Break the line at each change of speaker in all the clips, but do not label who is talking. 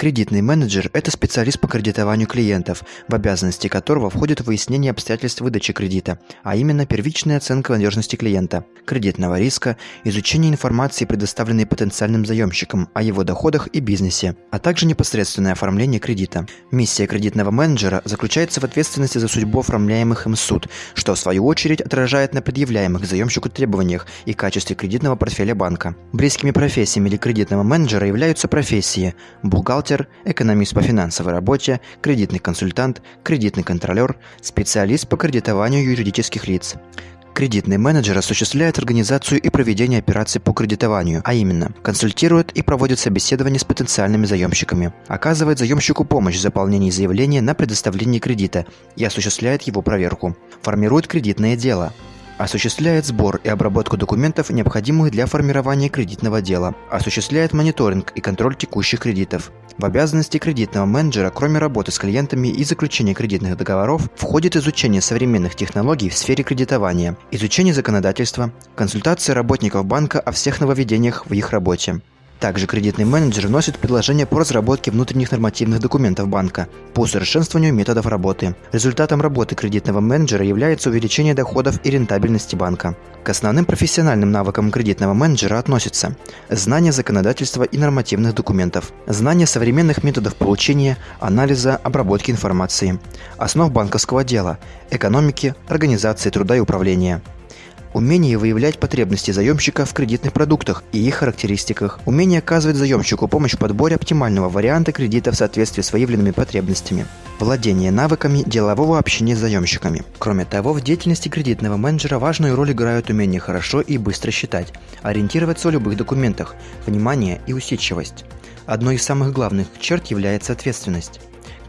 Кредитный менеджер – это специалист по кредитованию клиентов, в обязанности которого входит выяснение обстоятельств выдачи кредита, а именно первичная оценка надежности клиента, кредитного риска, изучение информации, предоставленной потенциальным заемщикам о его доходах и бизнесе, а также непосредственное оформление кредита. Миссия кредитного менеджера заключается в ответственности за судьбу оформляемых им суд, что в свою очередь отражает на предъявляемых заемщику требованиях и качестве кредитного портфеля банка. Близкими профессиями для кредитного менеджера являются профессии – бухгалтер, бухгалтер, экономист по финансовой работе, кредитный консультант, кредитный контролер, специалист по кредитованию юридических лиц. Кредитный менеджер осуществляет организацию и проведение операций по кредитованию, а именно консультирует и проводит собеседования с потенциальными заемщиками, оказывает заемщику помощь в заполнении заявления на предоставление кредита и осуществляет его проверку, формирует кредитное дело, осуществляет сбор и обработку документов, необходимых для формирования кредитного дела, осуществляет мониторинг и контроль текущих кредитов. В обязанности кредитного менеджера, кроме работы с клиентами и заключения кредитных договоров, входит изучение современных технологий в сфере кредитования, изучение законодательства, консультация работников банка о всех нововведениях в их работе, также кредитный менеджер вносит предложения по разработке внутренних нормативных документов банка, по усовершенствованию методов работы. Результатом работы кредитного менеджера является увеличение доходов и рентабельности банка. К основным профессиональным навыкам кредитного менеджера относятся знание законодательства и нормативных документов, знание современных методов получения, анализа, обработки информации, основ банковского дела, экономики, организации труда и управления – Умение выявлять потребности заемщика в кредитных продуктах и их характеристиках. Умение оказывать заемщику помощь в подборе оптимального варианта кредита в соответствии с выявленными потребностями. Владение навыками делового общения с заемщиками. Кроме того, в деятельности кредитного менеджера важную роль играют умение хорошо и быстро считать, ориентироваться в любых документах, внимание и усидчивость. Одной из самых главных черт является ответственность.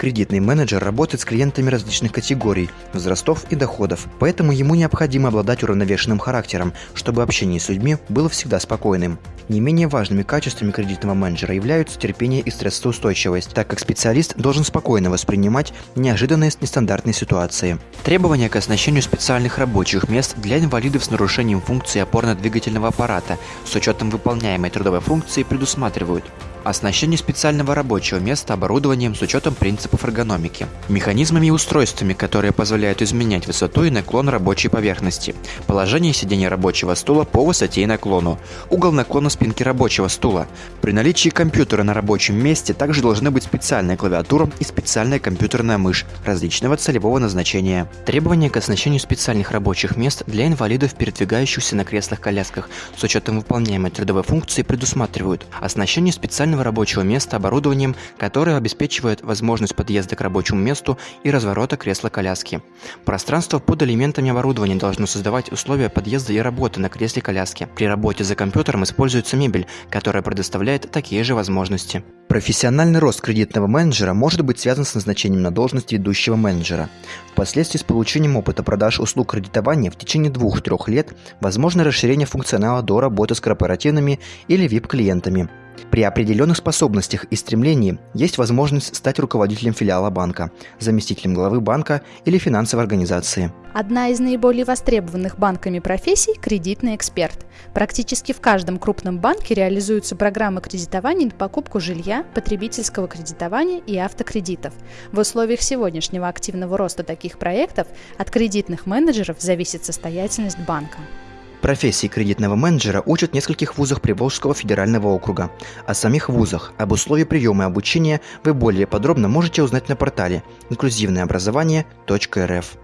Кредитный менеджер работает с клиентами различных категорий, возрастов и доходов, поэтому ему необходимо обладать уравновешенным характером, чтобы общение с людьми было всегда спокойным. Не менее важными качествами кредитного менеджера являются терпение и стрессоустойчивость, так как специалист должен спокойно воспринимать неожиданные нестандартные ситуации. Требования к оснащению специальных рабочих мест для инвалидов с нарушением функции опорно-двигательного аппарата с учетом выполняемой трудовой функции предусматривают Оснащение специального рабочего места оборудованием с учетом принципов эргономики. Механизмами и устройствами, которые позволяют изменять высоту и наклон рабочей поверхности. Положение сидения рабочего стула по высоте и наклону. Угол наклона спинки рабочего стула. При наличии компьютера на рабочем месте также должны быть специальная клавиатура и специальная компьютерная мышь различного целевого назначения. Требования к оснащению специальных рабочих мест для инвалидов, передвигающихся на креслах-колясках с учетом выполняемой трудовой функции предусматривают оснащение специальных специального рабочего места оборудованием, которое обеспечивает возможность подъезда к рабочему месту и разворота кресла-коляски. Пространство под элементами оборудования должно создавать условия подъезда и работы на кресле-коляске. При работе за компьютером используется мебель, которая предоставляет такие же возможности. Профессиональный рост кредитного менеджера может быть связан с назначением на должность ведущего менеджера. Впоследствии с получением опыта продаж услуг кредитования в течение 2-3 лет возможно расширение функционала до работы с корпоративными или VIP-клиентами. При определенных способностях и стремлении есть возможность стать руководителем филиала банка, заместителем главы банка или финансовой организации.
Одна из наиболее востребованных банками профессий – кредитный эксперт. Практически в каждом крупном банке реализуются программы кредитования на покупку жилья, потребительского кредитования и автокредитов. В условиях сегодняшнего активного роста таких проектов от кредитных менеджеров зависит состоятельность банка.
Профессии кредитного менеджера учат в нескольких вузах Приволжского федерального округа. О самих вузах, об условиях приема и обучения вы более подробно можете узнать на портале инклюзивное инклюзивнообразование.рф.